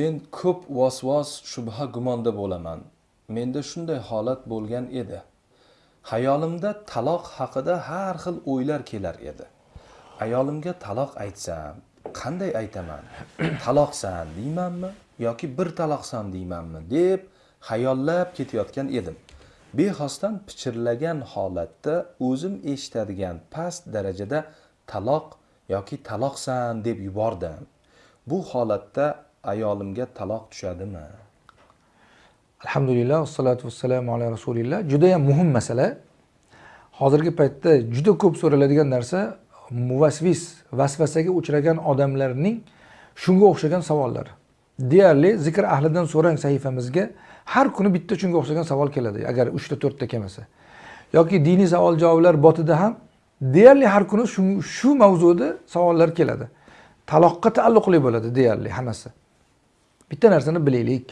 men ko'p vasvas shubha gumonda bo'laman. Menda shunday holat bo'lgan edi. Hayolimda taloq haqida har xil o'ylar kelar edi. Ayolimga taloq aytsam qanday aytaman? Taloqsan deymanmi yoki bir taloqsan deymanmi deb hayollab ketayotgan edim. Bexosdan pichirlagan holatda o'zim eshitadigan past darajada taloq yoki taloqsan deb yubordim. Bu holatda ayolimga taloq tushadimi? Alhamdulillah vassalotu vassalamu ala rasulilloh judayam muhim masala. Hozirgi paytda juda ko'p so'raladigan narsa muvasvis vasvasaga uchragan odamlarning shunga o'xshagan savollari deyarli zikr ahlidan so'rang sahifamizga. Har kuni bitta shunga o'xshagan savol keladi agar uchta to'rtta kelmasa. Yoki diniy savol javoblar botida ham deyarli har kuni shu, shu mavzuda savollar keladi. Taloqqa taalluqli bo'ladi deyarli hammasi. Bitta narsani bilaylik.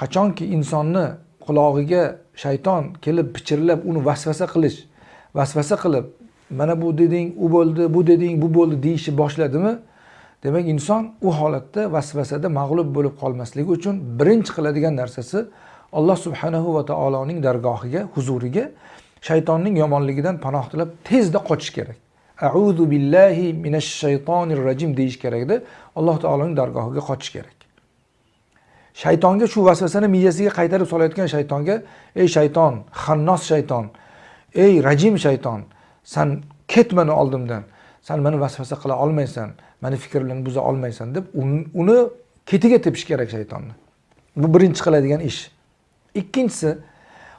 Qachonki insonni qulog'iga shayton kelib pichirlab uni vasvasa qilish vasvasa qilib mana bu deding u bo'ldi bu deding bu bo'ldi deyishni boshladimi? Demak inson u holatda vasvasada mag'lub bo'lib qolmasligi uchun birinchi qiladigan narsasi alloh subhanahu va taoloning dargohiga huzuriga shaytonning yomonligidan panoh tilab tezda qochish kerak. Auzu billahi minash shaytonir rajim deyish kerakda alloh taoloning dargohiga qochish kerak. Shaytonga shu vasvasani miyasiga qaytarib solayotgan shaytonga ey shayton xannos shayton ey rajim shayton san ketmani oldimdan san meni vasvasa qila olmaysan mani fikrimni buza olmaysan deb uni ketiga tepish kerak shaytonni. Bu birinchi qiladigan ish. Ikkinchisi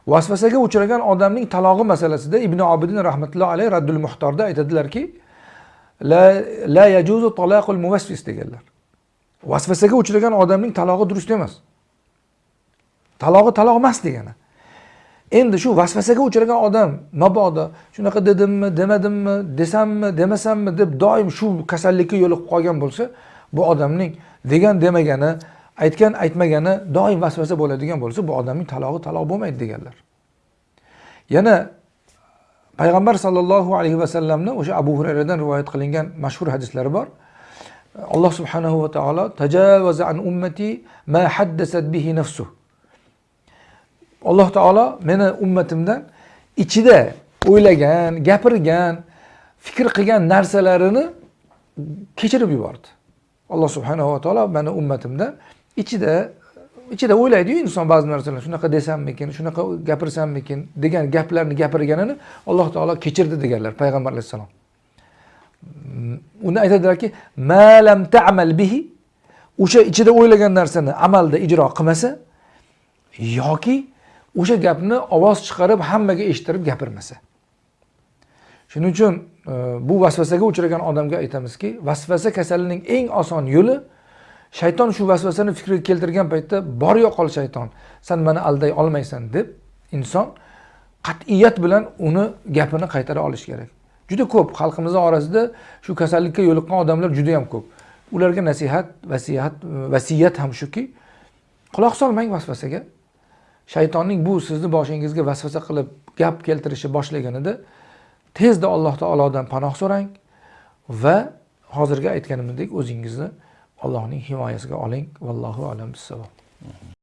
vasvasaga uchragan odamning talog'i masalasida ibn obidin rahmatullohi alayhi raddul muhtorda aytadilarki la, la yajuzu talaqul muvasvis deganlar. Vasvasaga uchragan odamning talog'i durust emas. Talog'i taloq emas degani. Endi shu vasvasaga uchragan odam mabodo shunaqa dedimmi demadimmi desammi demasammi deb doim shu kasallikka yo'liqib qolgan bo'lsa bu odamning degan demagani aytgan aytmagani doim vasvasa bo'ladigan bo'lsa bu odamning talog'i taloq bo'lmaydi deganlar. Yana payg'ambar sollallohu alayhi vasallamni o'sha abu hurayradan rivoyat qilingan mashhur hadislari bor. Alloh subhanahu va taolo tajavaza an ummati ma haddasat bihi nafsuh. Alloh taolo meni ummatimdan ichida o'ylagan gapirgan fikr qilgan narsalarini kechirib yubordi. Alloh subhanahu va taolo mani ummatimdan ichida ichida o'ylaydiyu inson ba'zi narsalarni. Shunaqa desammikin shunaqa gapirsammikin degan gaplarni gapirganini alloh taolo kechirdi deganlar payg'ambar alayhissalom. Uni aytadilarki malam tamal bihi. O'sha ichida o'ylagan narsani amalda ijro qilmasa yoki o'sha gapni ovoz chiqarib hammaga eshittirib gapirmasa. Shuning uchun e, bu vasvasaga uchragan odamga aytamizki vasvasa kasalining eng oson yo'li shayton shu vasvasani fikriga keltirgan paytda bor yo'qol shayton san mani alday olmaysan deb inson qat'iyat bilan uni gapini qaytara olish kerak. Juda ko'p xalqimizni orasida shu kasallikka yo'liqqan odamlar juda yam ko'p. Ularga nasihat vasiyat e, vasiyat ham shuki quloq solmang vasvasaga. Shaytonning bu sizni boshingizga vasvasa qilib gap keltirishni boshlaganida tezda alloh taolodan panoh so'rang va hozirgi aytganimizdek o'zingizni allohning himoyasiga oling. Vallohu alam bissavob.